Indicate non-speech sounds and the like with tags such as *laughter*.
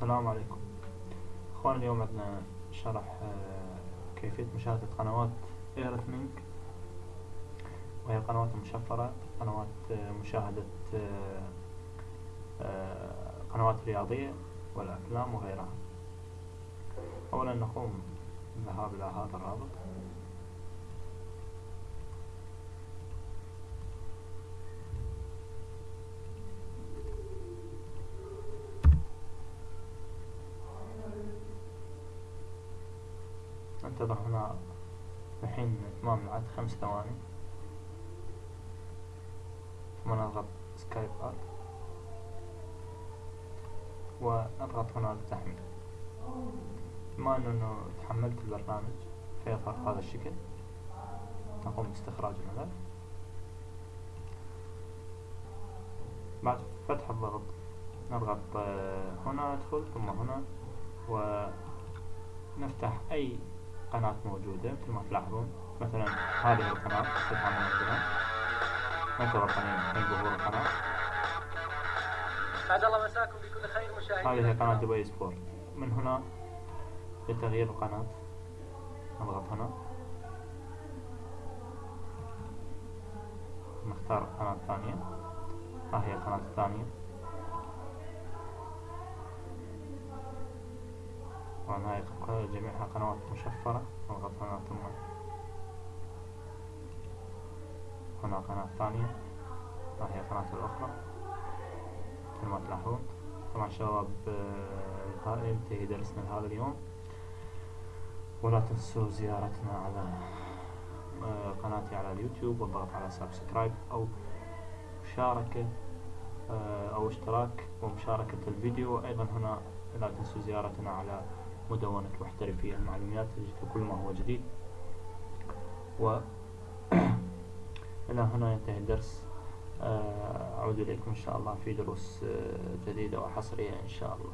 السلام عليكم. اخوان اليوم عندنا شرح آه، كيفية مشاهدة قنوات ايرثمينج وهي قنوات مشفرة قنوات آه، مشاهدة آه، قنوات رياضية والأفلام وغيرها. أولا نقوم بالذهاب إلى هذا الرابط. ننتظر هنا الحين إتمام العد خمس ثواني. ثم نضغط سكايب ارت ونضغط هنا للتحميل بما إنه تحملت البرنامج فيظهر هذا الشكل. نقوم باستخراج الملف. بعد فتح الضغط نضغط آه، هنا ندخل ثم هنا ونفتح أي قناة موجودة مثل ما تلاحظون. مثلا هذه القناة تتعامل مثلا ننتظر قليلا ظهور القناة. سعد الله مساكم بكل خير مشاهدينا. هذه قناة دبي سبورت. من هنا لتغيير القناة. نضغط هنا. نختار القناة الثانية ها هي القناة الثانية. طبعا هاي جميعها قنوات مشفرة نضغط هنا ثم هنا قناة ثانية ها هي القناة الأخرى مثل ما تلاحظون طبعا شباب ينتهي درسنا لهذا اليوم. ولا تنسوا زيارتنا على آه، قناتي على اليوتيوب والضغط على سبسكرايب أو مشاركة آه، أو اشتراك ومشاركة الفيديو. أيضا هنا لا تنسوا زيارتنا على مدونة محترفي المعلومات تجد كل ما هو جديد. و *clears throat* إلى هنا ينتهي الدرس. آه، أعود إليكم إن شاء الله في دروس آه، جديدة وحصرية إن شاء الله.